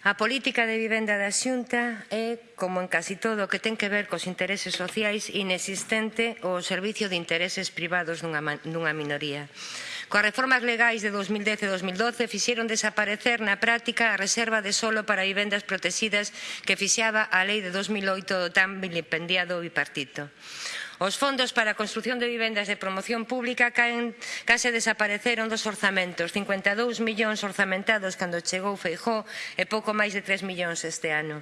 A política de vivenda da Xunta é, como en casi todo o que ten que ver cos intereses sociais, inexistente o servicio de intereses privados dunha, dunha minoría. Coas reformas legais de 2010 e 2012 fixeron desaparecer na práctica a reserva de solo para vivendas protegidas que fixaba a lei de 2008 do tan vilipendiado bipartito. Os fondos para a construción de vivendas de promoción pública caen, case desapareceron dos orzamentos, 52 millóns orzamentados cando chegou Feijó e pouco máis de 3 millóns este ano.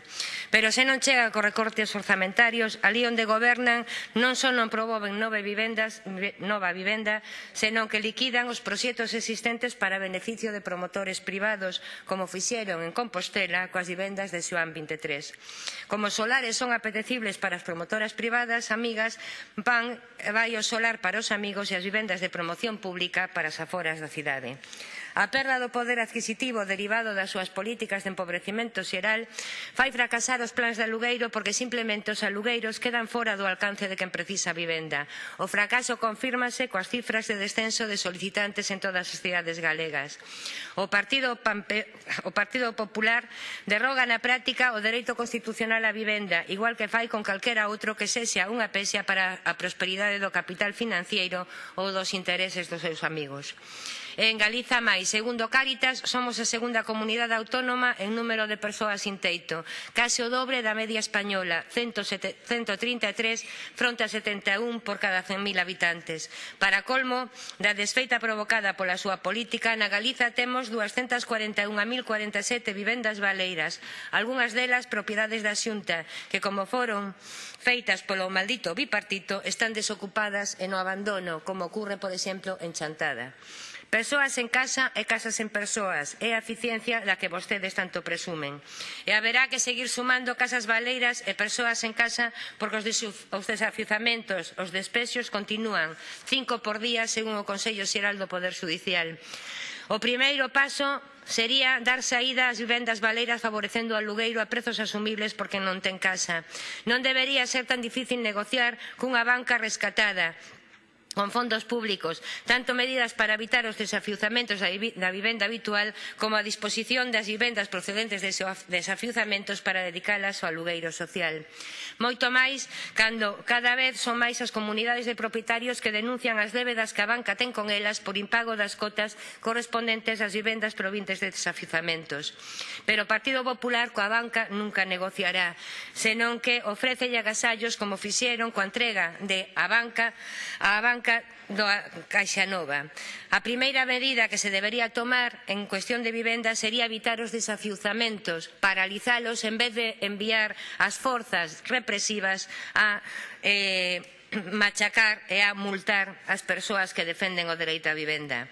Pero se non chega co recortes orzamentarios, ali onde gobernan non só non promoven nove vivendas, nova vivenda, senón que liquidan os proxectos existentes para beneficio de promotores privados, como fixeron en Compostela coas vivendas de Xoán 23. Como solares son apetecibles para as promotoras privadas, amigas, van vai ao solar para os amigos e as vivendas de promoción pública para as aforas da cidade. A perda do poder adquisitivo derivado das súas políticas de empobrecimento xeral fai fracasar os plans de alugueiro porque simplemente os alugueiros quedan fora do alcance de quen precisa vivenda. O fracaso confírmase coas cifras de descenso de solicitantes en todas as cidades galegas. O Partido, Pampe... o Partido Popular derroga na práctica o dereito constitucional á vivenda, igual que fai con calquera outro que sexa unha pesia para a prosperidade do capital financeiro ou dos intereses dos seus amigos. En Galiza máis, segundo Cáritas, somos a segunda comunidade autónoma en número de persoas sin teito, case o dobre da media española, 133 fronte a 71 por cada 100.000 habitantes. Para colmo, da desfeita provocada pola súa política, na Galiza temos 241.047 vivendas baleiras, algunhas delas propiedades da Xunta, que como foron feitas polo maldito bipartito, están desocupadas e no abandono, como ocurre, por exemplo, en Chantada. Persoas en casa e casas en persoas é a eficiencia da que vostedes tanto presumen. E haberá que seguir sumando casas baleiras e persoas en casa porque os, os desafiuzamentos, os despexos continúan cinco por día según o Consello Xeral do Poder Judicial. O primeiro paso sería dar saída ás vivendas baleiras favorecendo o alugueiro a prezos asumibles porque non ten casa. Non debería ser tan difícil negociar cunha banca rescatada con fondos públicos, tanto medidas para evitar os desafiuzamentos da vivenda habitual como a disposición das vivendas procedentes de desafiuzamentos para dedicalas ao alugueiro social. Moito máis, cando cada vez son máis as comunidades de propietarios que denuncian as débedas que a banca ten con elas por impago das cotas correspondentes ás vivendas provintes de desafiuzamentos. Pero o Partido Popular coa banca nunca negociará, senón que ofrece agasallos como fixeron coa entrega de a banca a banca banca da Caixa Nova. A primeira medida que se debería tomar en cuestión de vivenda sería evitar os desafiuzamentos, paralizalos en vez de enviar as forzas represivas a eh, machacar e a multar as persoas que defenden o dereito á vivenda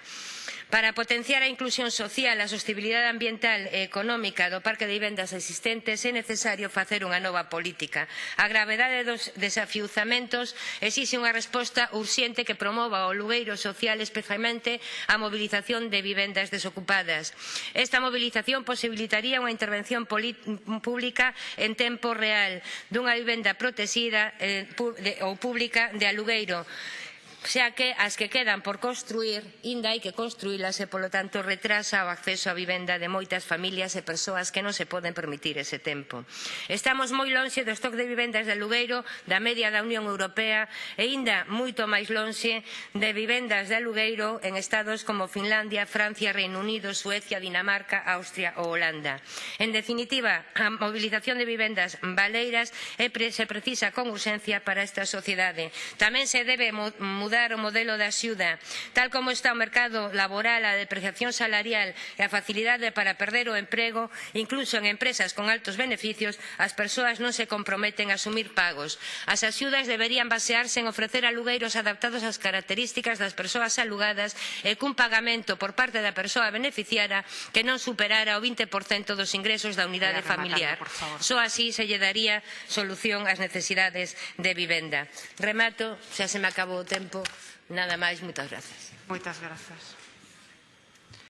para potenciar a inclusión social, a sostibilidade ambiental e económica do parque de vivendas existentes é necesario facer unha nova política. A gravedade dos desafiuzamentos exixe unha resposta urxente que promova o lugueiro social especialmente a mobilización de vivendas desocupadas. Esta mobilización posibilitaría unha intervención pública en tempo real dunha vivenda protexida eh, ou pública de alugueiro xa que as que quedan por construir inda hai que construílas e, polo tanto, retrasa o acceso á vivenda de moitas familias e persoas que non se poden permitir ese tempo. Estamos moi lonxe do stock de vivendas de alugueiro da media da Unión Europea e inda moito máis lonxe de vivendas de alugueiro en estados como Finlandia, Francia, Reino Unido, Suecia, Dinamarca, Austria ou Holanda. En definitiva, a mobilización de vivendas baleiras se precisa con urxencia para esta sociedade. Tamén se debe mudar mudar o modelo de axuda. Tal como está o mercado laboral, a depreciación salarial e a facilidade para perder o emprego, incluso en empresas con altos beneficios, as persoas non se comprometen a asumir pagos. As axudas deberían basearse en ofrecer alugueiros adaptados ás características das persoas alugadas e cun pagamento por parte da persoa beneficiara que non superara o 20% dos ingresos da unidade familiar. Só así se lle daría solución ás necesidades de vivenda. Remato, xa se me acabou o tempo nada máis, moitas grazas. Moitas grazas.